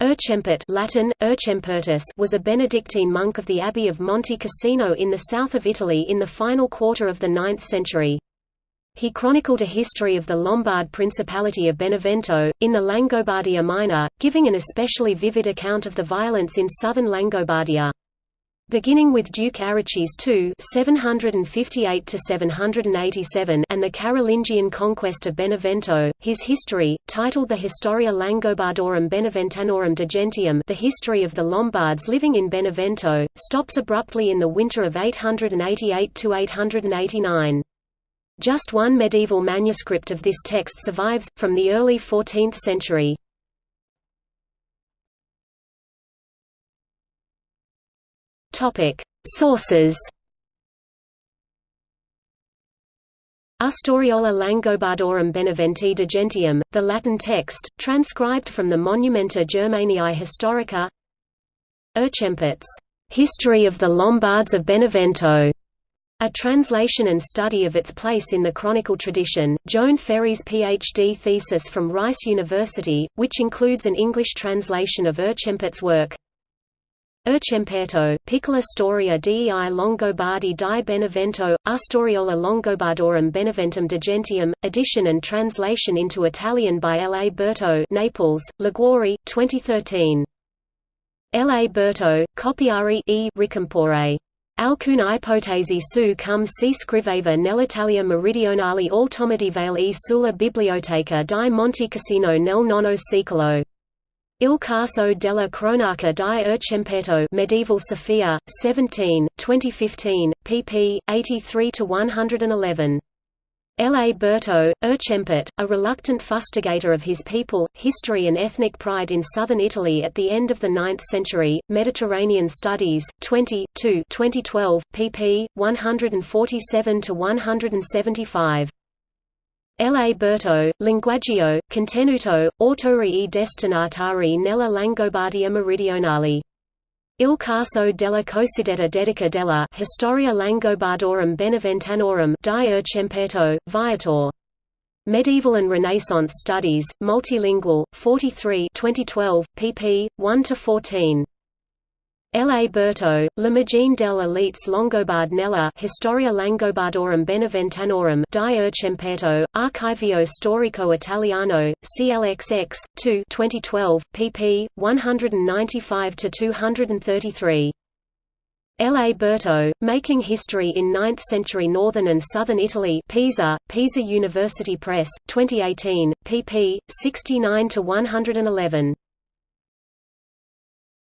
Erchempert Latin, Erchempertus was a Benedictine monk of the Abbey of Monte Cassino in the south of Italy in the final quarter of the 9th century. He chronicled a history of the Lombard Principality of Benevento, in the Langobardia Minor, giving an especially vivid account of the violence in southern Langobardia. Beginning with Duke Arichis II (758–787) and the Carolingian conquest of Benevento, his history, titled the Historia Langobardorum Beneventanorum de Gentium, the history of the Lombards living in Benevento, stops abruptly in the winter of 888–889. Just one medieval manuscript of this text survives, from the early 14th century. Sources. Historiola Langobardorum Beneventi de Gentium, the Latin text, transcribed from the Monumenta Germaniae Historica. Erchempert's History of the Lombards of Benevento, a translation and study of its place in the chronicle tradition, Joan Ferry's PhD thesis from Rice University, which includes an English translation of Erchempert's work Erchemperto, Piccola Storia dei Longobardi di Benevento, Astoriola Longobardorum Beneventum de Gentium, edition and translation into Italian by L. A. Berto Naples, Liguori, 2013. L. A. Berto, Copiari e Ricompore. Alcune ipotesi su cum si scriveva nell'Italia meridionale altomedievale e sulla biblioteca di Montecassino nel nono secolo. Il caso della cronaca di Erchemperto Medieval Sophia, 17, 2015, pp. 83–111. L. A. Berto, Erchempert, a reluctant fustigator of his people, history and ethnic pride in southern Italy at the end of the 9th century, Mediterranean Studies, 20 2 2012, pp. 147–175. L. A. Berto, Linguaggio, Contenuto, Autori e destinatari nella Langobardia Meridionale. Il caso della cosiddetta dedica della Historia Langobardorum Beneventanorum di Erchemperto, Viator. Medieval and Renaissance Studies, Multilingual, 43 2012, pp. 1–14. L. A. Berto, L'Immagine delle elites Longobard nella Historia Langobardorum Beneventanorum di Erchemperto, Archivio Storico Italiano, CLXX, 2 2012, pp. 195–233. L. A. Berto, Making History in Ninth-Century Northern and Southern Italy Pisa, Pisa University Press, 2018, pp. 69–111.